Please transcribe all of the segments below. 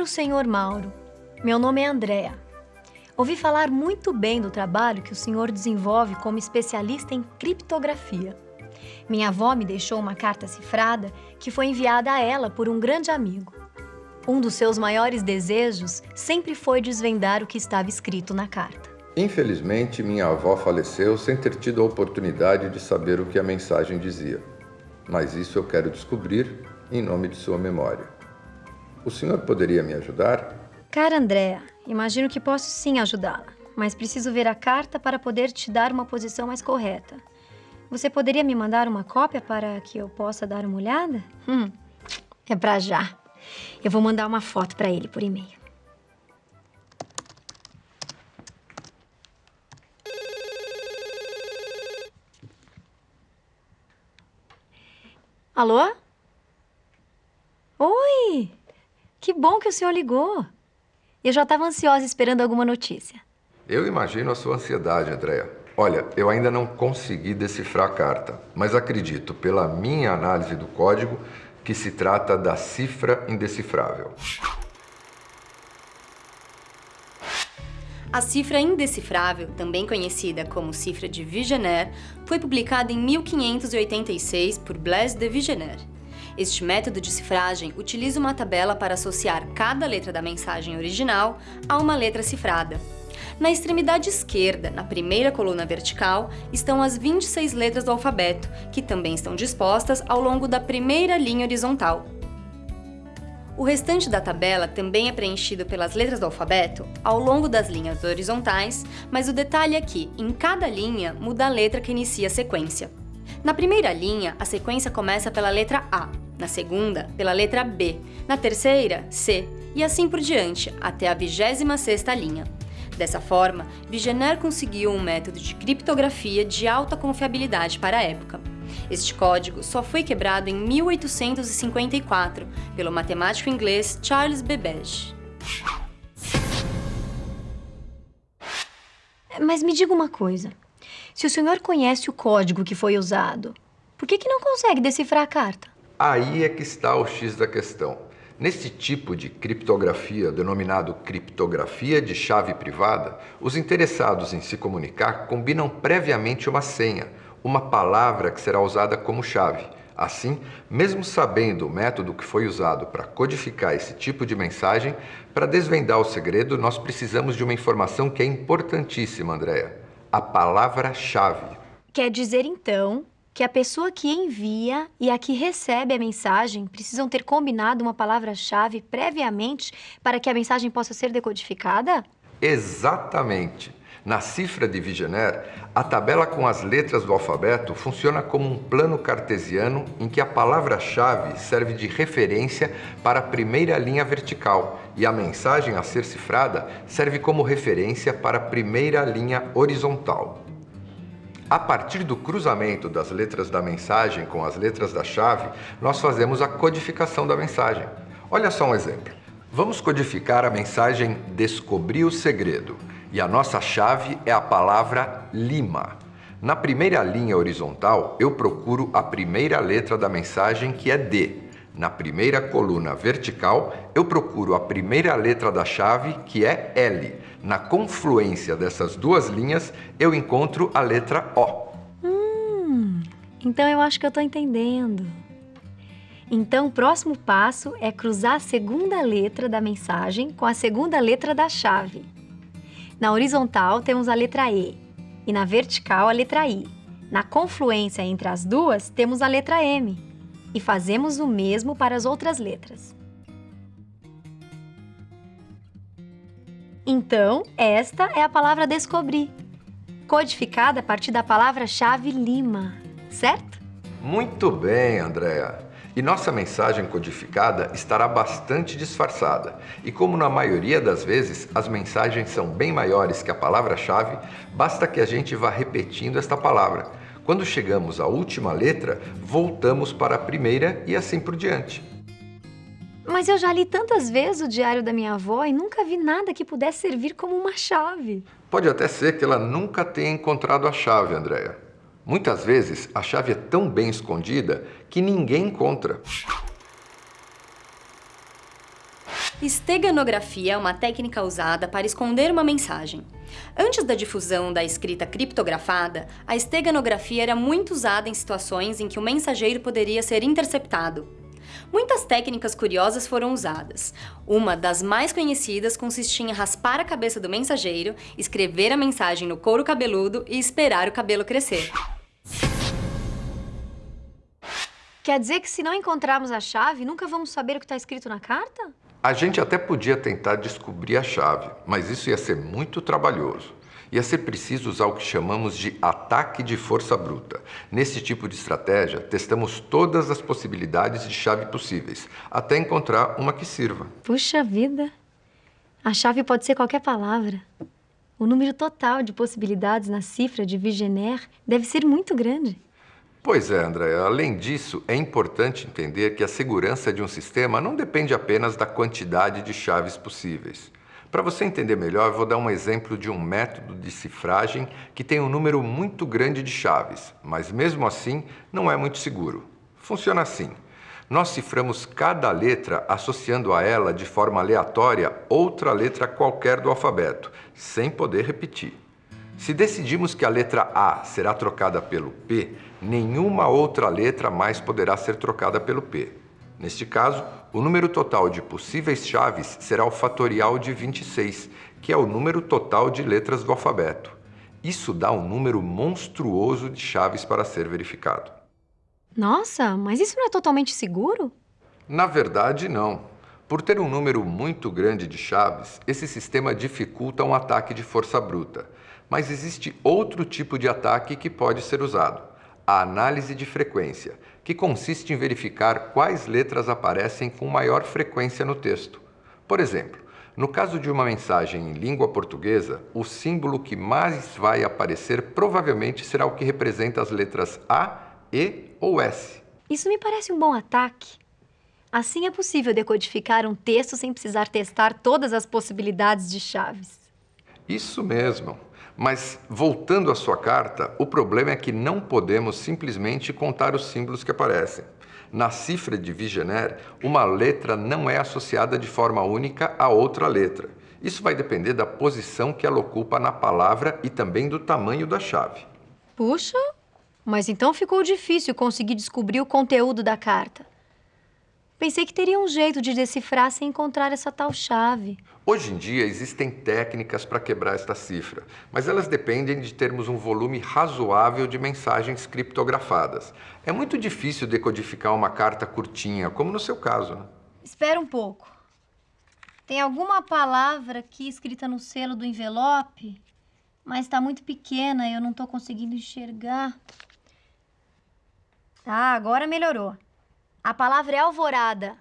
Caro senhor Mauro, meu nome é Andréa. Ouvi falar muito bem do trabalho que o senhor desenvolve como especialista em criptografia. Minha avó me deixou uma carta cifrada que foi enviada a ela por um grande amigo. Um dos seus maiores desejos sempre foi desvendar o que estava escrito na carta. Infelizmente, minha avó faleceu sem ter tido a oportunidade de saber o que a mensagem dizia. Mas isso eu quero descobrir em nome de sua memória. O senhor poderia me ajudar? Cara Andréa, imagino que posso sim ajudá-la, mas preciso ver a carta para poder te dar uma posição mais correta. Você poderia me mandar uma cópia para que eu possa dar uma olhada? Hum, é pra já. Eu vou mandar uma foto para ele por e-mail. Alô? Oi! Que bom que o senhor ligou. Eu já estava ansiosa esperando alguma notícia. Eu imagino a sua ansiedade, Andréa. Olha, eu ainda não consegui decifrar a carta, mas acredito, pela minha análise do código, que se trata da cifra indecifrável. A cifra indecifrável, também conhecida como cifra de Vigenère, foi publicada em 1586 por Blaise de Vigenère. Este método de cifragem utiliza uma tabela para associar cada letra da mensagem original a uma letra cifrada. Na extremidade esquerda, na primeira coluna vertical, estão as 26 letras do alfabeto, que também estão dispostas ao longo da primeira linha horizontal. O restante da tabela também é preenchido pelas letras do alfabeto ao longo das linhas horizontais, mas o detalhe é que, em cada linha, muda a letra que inicia a sequência. Na primeira linha, a sequência começa pela letra A, na segunda, pela letra B, na terceira, C, e assim por diante, até a 26ª linha. Dessa forma, Vigener conseguiu um método de criptografia de alta confiabilidade para a época. Este código só foi quebrado em 1854 pelo matemático inglês Charles Babbage. Mas me diga uma coisa. Se o senhor conhece o código que foi usado, por que, que não consegue decifrar a carta? Aí é que está o X da questão. Nesse tipo de criptografia, denominado criptografia de chave privada, os interessados em se comunicar combinam previamente uma senha, uma palavra que será usada como chave. Assim, mesmo sabendo o método que foi usado para codificar esse tipo de mensagem, para desvendar o segredo, nós precisamos de uma informação que é importantíssima, Andréa. A palavra-chave. Quer dizer, então, que a pessoa que envia e a que recebe a mensagem precisam ter combinado uma palavra-chave previamente para que a mensagem possa ser decodificada? Exatamente. Na cifra de Vigener, a tabela com as letras do alfabeto funciona como um plano cartesiano em que a palavra-chave serve de referência para a primeira linha vertical e a mensagem a ser cifrada serve como referência para a primeira linha horizontal. A partir do cruzamento das letras da mensagem com as letras da chave, nós fazemos a codificação da mensagem. Olha só um exemplo. Vamos codificar a mensagem Descobri o segredo e a nossa chave é a palavra Lima. Na primeira linha horizontal, eu procuro a primeira letra da mensagem que é D. Na primeira coluna vertical, eu procuro a primeira letra da chave que é L. Na confluência dessas duas linhas, eu encontro a letra O. Hum, então eu acho que eu estou entendendo. Então, o próximo passo é cruzar a segunda letra da mensagem com a segunda letra da chave. Na horizontal, temos a letra E e na vertical, a letra I. Na confluência entre as duas, temos a letra M. E fazemos o mesmo para as outras letras. Então, esta é a palavra descobrir, codificada a partir da palavra-chave Lima, certo? Muito bem, Andréa. E nossa mensagem codificada estará bastante disfarçada. E como na maioria das vezes as mensagens são bem maiores que a palavra-chave, basta que a gente vá repetindo esta palavra. Quando chegamos à última letra, voltamos para a primeira e assim por diante. Mas eu já li tantas vezes o diário da minha avó e nunca vi nada que pudesse servir como uma chave. Pode até ser que ela nunca tenha encontrado a chave, Andréia. Muitas vezes a chave é tão bem escondida que ninguém encontra. Esteganografia é uma técnica usada para esconder uma mensagem. Antes da difusão da escrita criptografada, a esteganografia era muito usada em situações em que o mensageiro poderia ser interceptado. Muitas técnicas curiosas foram usadas. Uma das mais conhecidas consistia em raspar a cabeça do mensageiro, escrever a mensagem no couro cabeludo e esperar o cabelo crescer. Quer dizer que se não encontrarmos a chave, nunca vamos saber o que está escrito na carta? A gente até podia tentar descobrir a chave, mas isso ia ser muito trabalhoso. Ia ser preciso usar o que chamamos de ataque de força bruta. Nesse tipo de estratégia, testamos todas as possibilidades de chave possíveis, até encontrar uma que sirva. Puxa vida! A chave pode ser qualquer palavra. O número total de possibilidades na cifra de Vigener deve ser muito grande. Pois é, André. Além disso, é importante entender que a segurança de um sistema não depende apenas da quantidade de chaves possíveis. Para você entender melhor, vou dar um exemplo de um método de cifragem que tem um número muito grande de chaves, mas mesmo assim não é muito seguro. Funciona assim. Nós ciframos cada letra associando a ela de forma aleatória outra letra qualquer do alfabeto, sem poder repetir. Se decidimos que a letra A será trocada pelo P, nenhuma outra letra mais poderá ser trocada pelo P. Neste caso, o número total de possíveis chaves será o fatorial de 26, que é o número total de letras do alfabeto. Isso dá um número monstruoso de chaves para ser verificado. Nossa, mas isso não é totalmente seguro? Na verdade, não. Por ter um número muito grande de chaves, esse sistema dificulta um ataque de força bruta. Mas existe outro tipo de ataque que pode ser usado, a análise de frequência, que consiste em verificar quais letras aparecem com maior frequência no texto. Por exemplo, no caso de uma mensagem em língua portuguesa, o símbolo que mais vai aparecer provavelmente será o que representa as letras A, E ou S. Isso me parece um bom ataque. Assim é possível decodificar um texto sem precisar testar todas as possibilidades de chaves. Isso mesmo. Mas, voltando à sua carta, o problema é que não podemos simplesmente contar os símbolos que aparecem. Na cifra de Vigener, uma letra não é associada de forma única a outra letra. Isso vai depender da posição que ela ocupa na palavra e também do tamanho da chave. Puxa, mas então ficou difícil conseguir descobrir o conteúdo da carta. Pensei que teria um jeito de decifrar sem encontrar essa tal chave. Hoje em dia existem técnicas para quebrar esta cifra, mas elas dependem de termos um volume razoável de mensagens criptografadas. É muito difícil decodificar uma carta curtinha, como no seu caso. Né? Espera um pouco. Tem alguma palavra aqui escrita no selo do envelope, mas está muito pequena e eu não estou conseguindo enxergar. Ah, agora melhorou. A palavra é alvorada.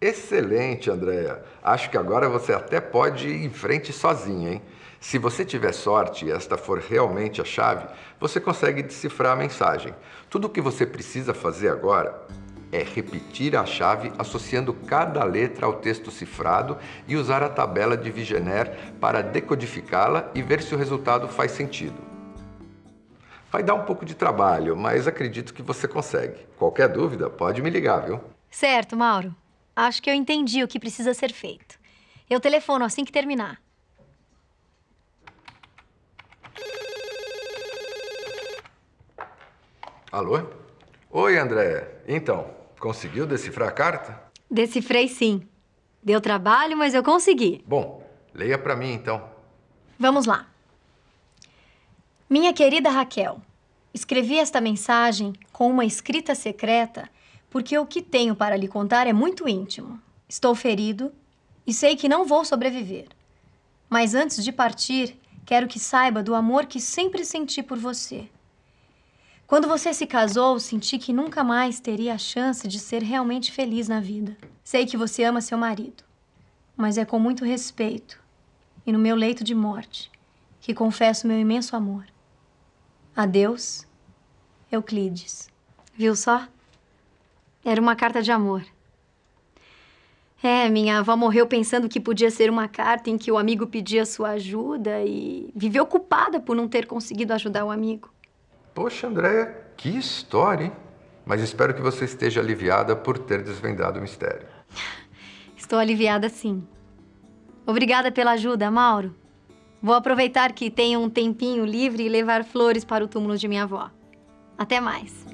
Excelente, Andréia. Acho que agora você até pode ir em frente sozinha, hein? Se você tiver sorte e esta for realmente a chave, você consegue decifrar a mensagem. Tudo o que você precisa fazer agora é repetir a chave associando cada letra ao texto cifrado e usar a tabela de Vigener para decodificá-la e ver se o resultado faz sentido. Vai dar um pouco de trabalho, mas acredito que você consegue. Qualquer dúvida, pode me ligar, viu? Certo, Mauro. Acho que eu entendi o que precisa ser feito. Eu telefono assim que terminar. Alô? Oi, André. Então, conseguiu decifrar a carta? Decifrei sim. Deu trabalho, mas eu consegui. Bom, leia para mim então. Vamos lá. Minha querida Raquel, escrevi esta mensagem com uma escrita secreta porque o que tenho para lhe contar é muito íntimo. Estou ferido e sei que não vou sobreviver. Mas antes de partir, quero que saiba do amor que sempre senti por você. Quando você se casou, senti que nunca mais teria a chance de ser realmente feliz na vida. Sei que você ama seu marido, mas é com muito respeito e no meu leito de morte que confesso meu imenso amor. Adeus, Euclides. Viu só? Era uma carta de amor. É, minha avó morreu pensando que podia ser uma carta em que o amigo pedia sua ajuda e viveu culpada por não ter conseguido ajudar o amigo. Poxa, Andréia, que história, hein? Mas espero que você esteja aliviada por ter desvendado o mistério. Estou aliviada sim. Obrigada pela ajuda, Mauro. Vou aproveitar que tenho um tempinho livre e levar flores para o túmulo de minha avó. Até mais.